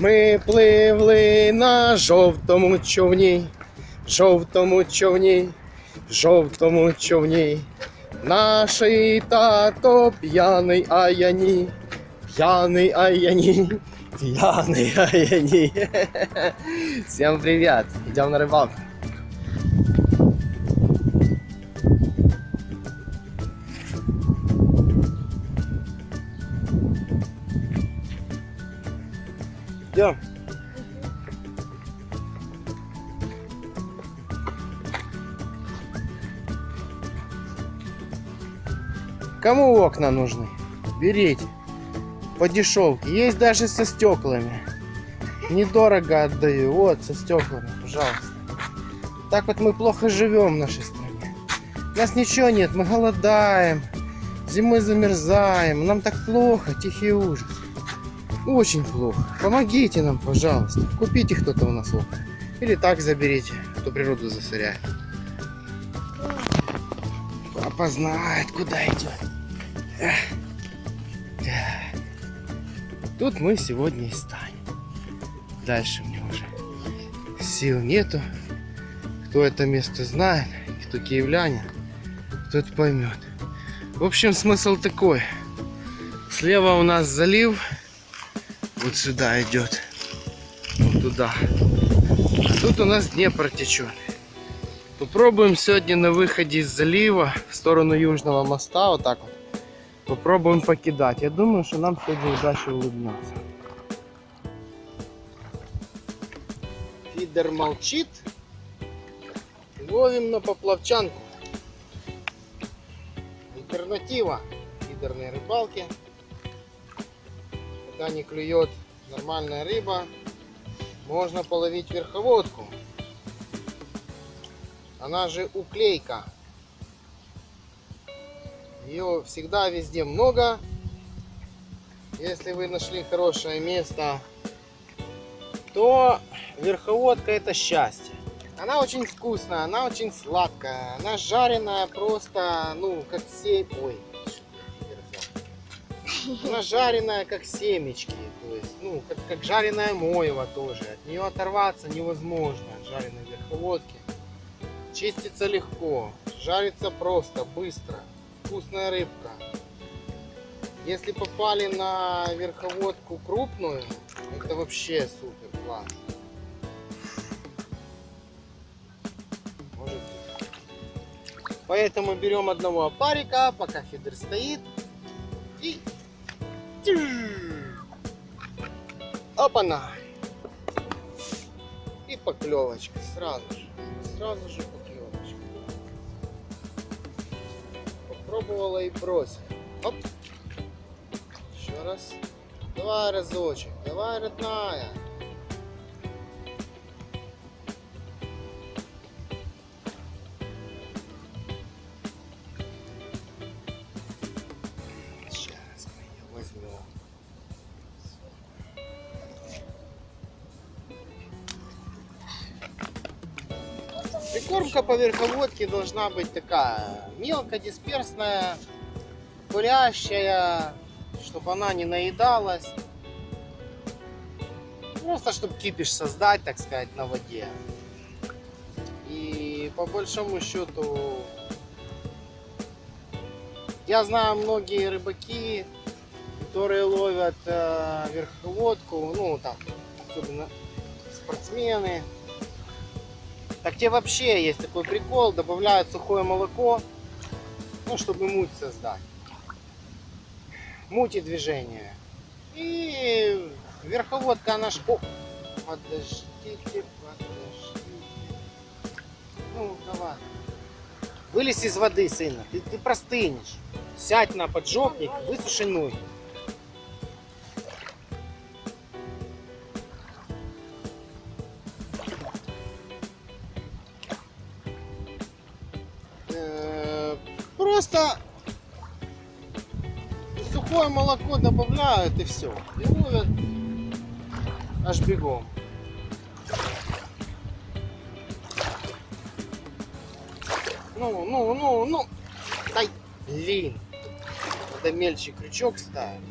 Ми пливли на жовтому човні, жовтому човні, жовтому човні. Наш тато п'яний, а я ні. Пьяный, а я не пьяный, а я не. Всем привет! Идем на рыбалку. Идем. Кому окна нужны? Берите по дешевке. Есть даже со стеклами. Недорого отдаю. Вот, со стеклами, пожалуйста. Так вот мы плохо живем в нашей стране. У нас ничего нет, мы голодаем. Зимой замерзаем. Нам так плохо, тихий ужас. Очень плохо. Помогите нам, пожалуйста. Купите кто-то у нас окна. Или так заберите, кто природу засоряет. Папа знает, куда идет. Тут мы сегодня и станем. Дальше мне уже сил нету. Кто это место знает, кто киевлянин, тот поймет. В общем, смысл такой. Слева у нас залив. Вот сюда идет. Вот туда. Тут у нас Днепр течет. Попробуем сегодня на выходе из залива в сторону Южного моста, вот так вот, Попробуем покидать. Я думаю, что нам сегодня удача улыбнется. Фидер молчит. Ловим на поплавчанку. Альтернатива фидерной рыбалки. Когда не клюет нормальная рыба, можно половить верховодку. Она же уклейка. Ее всегда везде много. Если вы нашли хорошее место, то верховодка это счастье. Она очень вкусная, она очень сладкая, она жареная просто, ну, как семь... Ой, она жареная, как семечки, то есть, ну, как, как жареная моева тоже. От нее оторваться невозможно, от жареной верховодки. Чистится легко, жарится просто, быстро вкусная рыбка. Если попали на верховодку крупную, это вообще супер класс. Может быть. Поэтому берем одного опарика, пока фидер стоит. И... Опа-на! И поклевочка сразу же. Сразу же поклевочка. Пробовала и бросила. Оп. Еще раз. Давай разочек. Давай, родная. Прикормка по верховодке должна быть такая мелкодисперсная, курящая, чтобы она не наедалась. Просто чтобы кипиш создать, так сказать, на воде. И по большому счету, я знаю многие рыбаки, которые ловят э, верховодку, ну там, особенно спортсмены, так те вообще есть такой прикол, добавляют сухое молоко, ну, чтобы муть создать. Муть и движение. И верховодка она... О, подождите, подождите. Ну, давай. Вылезь из воды, сына, ты, ты простынешь. Сядь на поджопник, высуши ноги. Просто сухое молоко добавляют и все. И ловят аж бегом. Ну, ну, ну, ну. Дай, блин. Надо мельче крючок ставить.